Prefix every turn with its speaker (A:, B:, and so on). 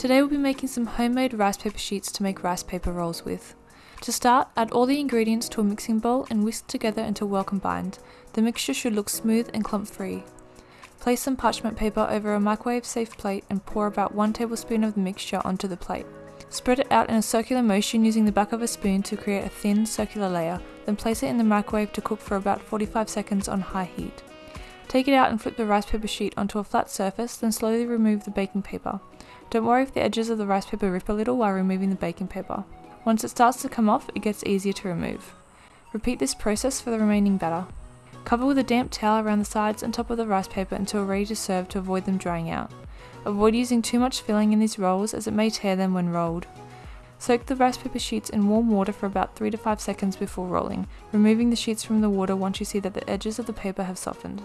A: Today we'll be making some homemade rice paper sheets to make rice paper rolls with. To start, add all the ingredients to a mixing bowl and whisk together until well combined. The mixture should look smooth and clump free. Place some parchment paper over a microwave safe plate and pour about 1 tablespoon of the mixture onto the plate. Spread it out in a circular motion using the back of a spoon to create a thin circular layer, then place it in the microwave to cook for about 45 seconds on high heat. Take it out and flip the rice paper sheet onto a flat surface, then slowly remove the baking paper. Don't worry if the edges of the rice paper rip a little while removing the baking paper. Once it starts to come off, it gets easier to remove. Repeat this process for the remaining batter. Cover with a damp towel around the sides and top of the rice paper until ready to serve to avoid them drying out. Avoid using too much filling in these rolls as it may tear them when rolled. Soak the rice paper sheets in warm water for about 3 to 5 seconds before rolling, removing the sheets from the water once you see that the edges of the paper have softened.